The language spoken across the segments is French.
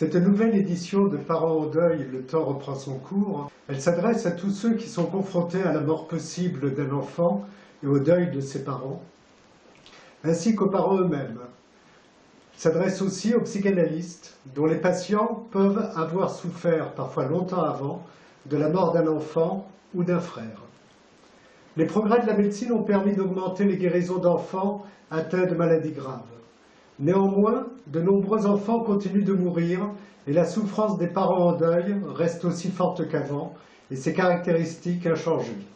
Cette nouvelle édition de Parents au deuil, le temps reprend son cours. Elle s'adresse à tous ceux qui sont confrontés à la mort possible d'un enfant et au deuil de ses parents, ainsi qu'aux parents eux-mêmes. Elle s'adresse aussi aux psychanalystes, dont les patients peuvent avoir souffert, parfois longtemps avant, de la mort d'un enfant ou d'un frère. Les progrès de la médecine ont permis d'augmenter les guérisons d'enfants atteints de maladies graves. Néanmoins, de nombreux enfants continuent de mourir et la souffrance des parents en deuil reste aussi forte qu'avant et ses caractéristiques inchangées.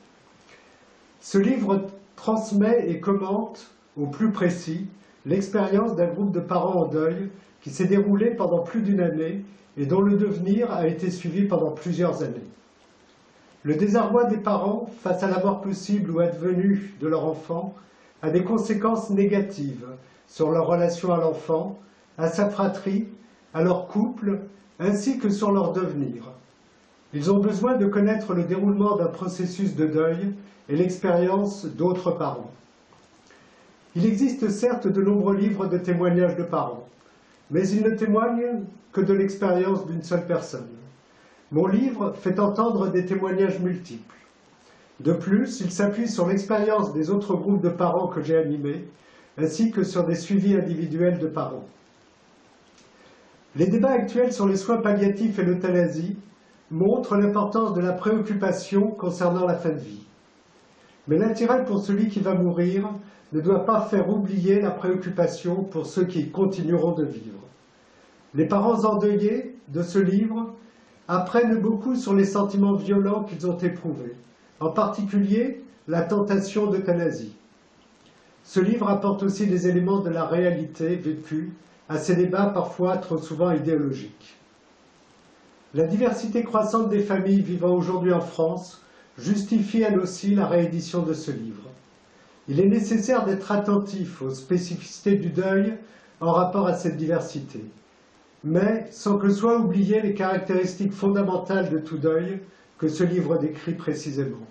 Ce livre transmet et commente au plus précis l'expérience d'un groupe de parents en deuil qui s'est déroulé pendant plus d'une année et dont le devenir a été suivi pendant plusieurs années. Le désarroi des parents face à la mort possible ou advenue de leur enfant a des conséquences négatives sur leur relation à l'enfant, à sa fratrie, à leur couple, ainsi que sur leur devenir. Ils ont besoin de connaître le déroulement d'un processus de deuil et l'expérience d'autres parents. Il existe certes de nombreux livres de témoignages de parents, mais ils ne témoignent que de l'expérience d'une seule personne. Mon livre fait entendre des témoignages multiples. De plus, il s'appuie sur l'expérience des autres groupes de parents que j'ai animés ainsi que sur des suivis individuels de parents. Les débats actuels sur les soins palliatifs et l'euthanasie montrent l'importance de la préoccupation concernant la fin de vie. Mais l'intérêt pour celui qui va mourir ne doit pas faire oublier la préoccupation pour ceux qui continueront de vivre. Les parents endeuillés de ce livre apprennent beaucoup sur les sentiments violents qu'ils ont éprouvés, en particulier la tentation d'euthanasie. Ce livre apporte aussi des éléments de la réalité vécue à ces débats parfois trop souvent idéologiques. La diversité croissante des familles vivant aujourd'hui en France justifie elle aussi la réédition de ce livre. Il est nécessaire d'être attentif aux spécificités du deuil en rapport à cette diversité, mais sans que soient oubliées les caractéristiques fondamentales de tout deuil que ce livre décrit précisément.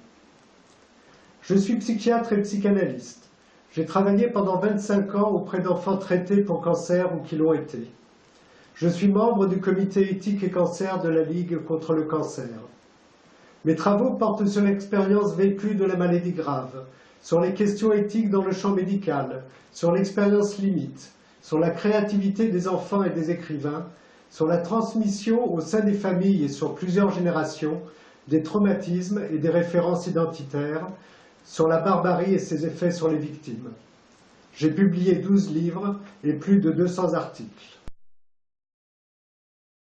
Je suis psychiatre et psychanalyste. J'ai travaillé pendant 25 ans auprès d'enfants traités pour cancer ou qui l'ont été. Je suis membre du comité éthique et cancer de la Ligue contre le cancer. Mes travaux portent sur l'expérience vécue de la maladie grave, sur les questions éthiques dans le champ médical, sur l'expérience limite, sur la créativité des enfants et des écrivains, sur la transmission au sein des familles et sur plusieurs générations des traumatismes et des références identitaires, sur la barbarie et ses effets sur les victimes. J'ai publié 12 livres et plus de 200 articles.